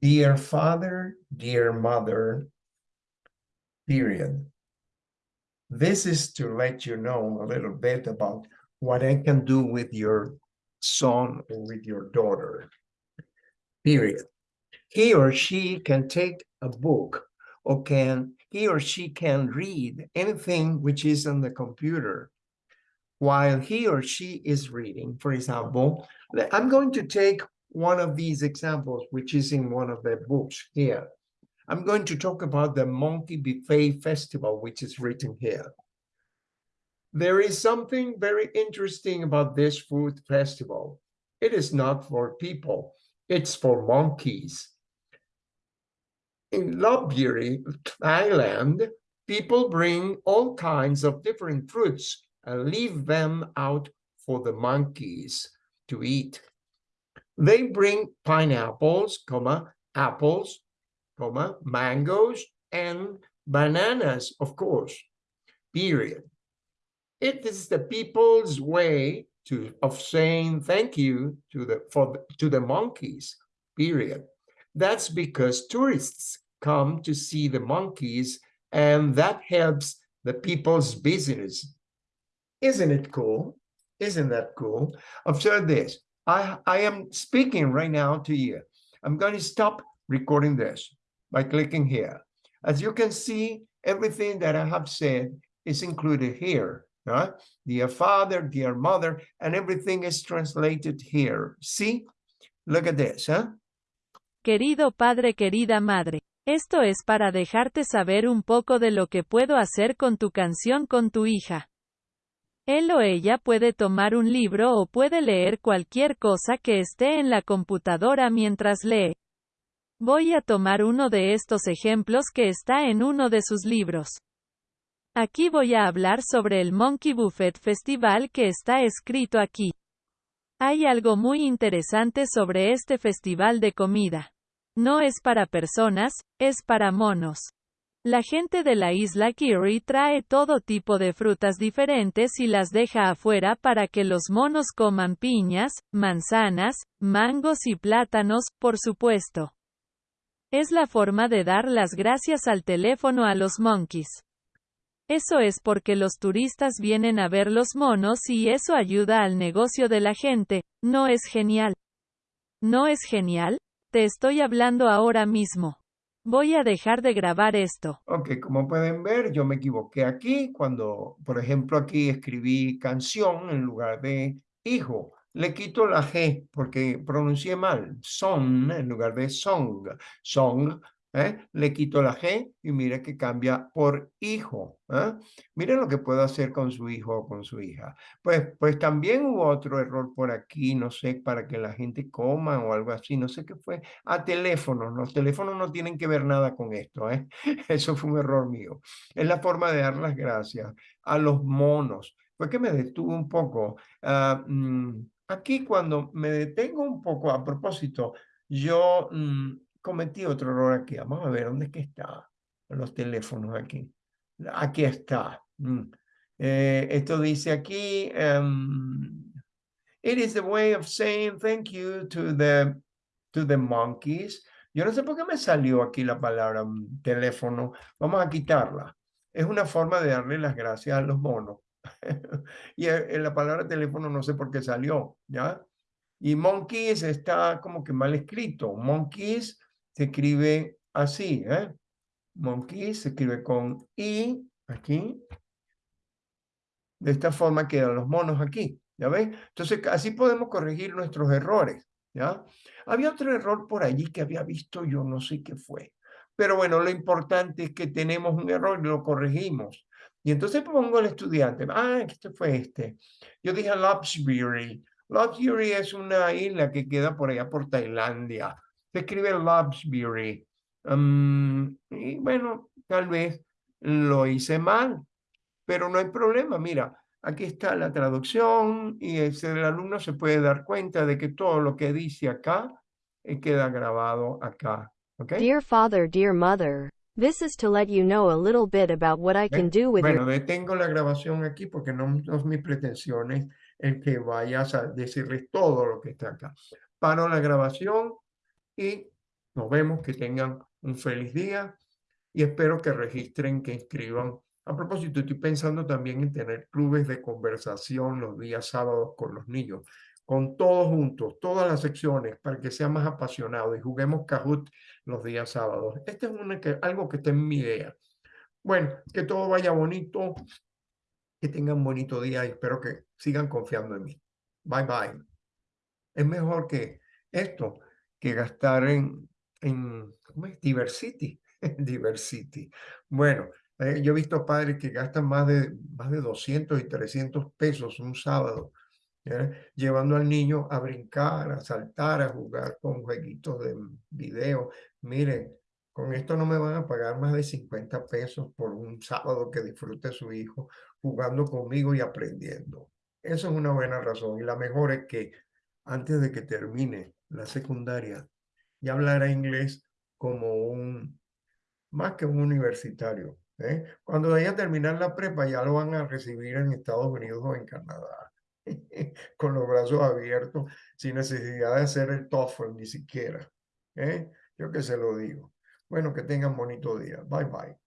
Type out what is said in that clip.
Dear father, dear mother, period. This is to let you know a little bit about what I can do with your son or with your daughter, period. He or she can take a book or can he or she can read anything which is on the computer while he or she is reading. For example, I'm going to take one of these examples, which is in one of the books here. I'm going to talk about the Monkey Buffet Festival, which is written here. There is something very interesting about this food festival. It is not for people, it's for monkeys. In Lopburi, Thailand, people bring all kinds of different fruits and leave them out for the monkeys to eat. They bring pineapples, comma, apples, comma, mangoes, and bananas, of course, period. It is the people's way to of saying thank you to the for to the monkeys, period. That's because tourists come to see the monkeys and that helps the people's business. Isn't it cool? Isn't that cool? Observe this. I, I am speaking right now to you. I'm going to stop recording this by clicking here. As you can see, everything that I have said is included here. Right? Dear father, dear mother, and everything is translated here. See? Look at this, huh? Querido padre, querida madre. Esto es para dejarte saber un poco de lo que puedo hacer con tu canción con tu hija. Él o ella puede tomar un libro o puede leer cualquier cosa que esté en la computadora mientras lee. Voy a tomar uno de estos ejemplos que está en uno de sus libros. Aquí voy a hablar sobre el Monkey Buffet Festival que está escrito aquí. Hay algo muy interesante sobre este festival de comida. No es para personas, es para monos. La gente de la isla Kiri trae todo tipo de frutas diferentes y las deja afuera para que los monos coman piñas, manzanas, mangos y plátanos, por supuesto. Es la forma de dar las gracias al teléfono a los monkeys. Eso es porque los turistas vienen a ver los monos y eso ayuda al negocio de la gente, ¿no es genial? ¿No es genial? Te estoy hablando ahora mismo. Voy a dejar de grabar esto. Ok, como pueden ver, yo me equivoqué aquí cuando, por ejemplo, aquí escribí canción en lugar de hijo. Le quito la G porque pronuncié mal. Son en lugar de song. Song ¿eh? le quito la G y mire que cambia por hijo. ¿eh? Miren lo que puedo hacer con su hijo o con su hija. Pues, pues también hubo otro error por aquí, no sé, para que la gente coma o algo así, no sé qué fue. A teléfonos, los teléfonos no tienen que ver nada con esto. ¿eh? Eso fue un error mío. Es la forma de dar las gracias a los monos. Fue que me detuve un poco. Ah, mm, aquí cuando me detengo un poco, a propósito, yo... Mm, cometí otro error aquí. Vamos a ver, ¿dónde es que está? Los teléfonos aquí. Aquí está. Mm. Eh, esto dice aquí, um, it is the way of saying thank you to the, to the monkeys. Yo no sé por qué me salió aquí la palabra mm, teléfono. Vamos a quitarla. Es una forma de darle las gracias a los monos. y en eh, la palabra teléfono no sé por qué salió, ¿ya? Y monkeys está como que mal escrito. Monkeys se escribe así, ¿eh? Monkey se escribe con I, aquí. De esta forma quedan los monos aquí, ¿ya ven? Entonces, así podemos corregir nuestros errores, ¿ya? Había otro error por allí que había visto yo, no sé qué fue. Pero bueno, lo importante es que tenemos un error y lo corregimos. Y entonces pongo al estudiante, ah, este fue este. Yo dije Lopsbury. Lopsbury es una isla que queda por allá por Tailandia escribe Lobsbury. Um, y bueno, tal vez lo hice mal, pero no hay problema. Mira, aquí está la traducción y el alumno se puede dar cuenta de que todo lo que dice acá eh, queda grabado acá. Okay? Dear father, dear mother, this is to let you know a little bit about what I can do with Bueno, detengo la grabación aquí porque no, no es mi pretensiones el que vayas a decirles todo lo que está acá. Paro la grabación y Nos vemos, que tengan un feliz día y espero que registren, que inscriban. A propósito, estoy pensando también en tener clubes de conversación los días sábados con los niños, con todos juntos, todas las secciones, para que sea más apasionado y juguemos Kahoot los días sábados. Este es una que, algo que está en mi idea. Bueno, que todo vaya bonito, que tengan bonito día y espero que sigan confiando en mí. Bye bye. Es mejor que esto que gastar en, en ¿cómo es? Diversity. Diversity. Bueno, eh, yo he visto padres que gastan más de, más de 200 y 300 pesos un sábado, llevando al niño a brincar, a saltar, a jugar con jueguitos de video. Miren, con esto no me van a pagar más de 50 pesos por un sábado que disfrute su hijo jugando conmigo y aprendiendo. Eso es una buena razón. Y la mejor es que antes de que termine la secundaria, ya hablará inglés como un, más que un universitario. ¿eh? Cuando vaya a terminar la prepa, ya lo van a recibir en Estados Unidos o en Canadá. con los brazos abiertos, sin necesidad de hacer el TOEFL ni siquiera. ¿eh? Yo que se lo digo. Bueno, que tengan bonito día. Bye, bye.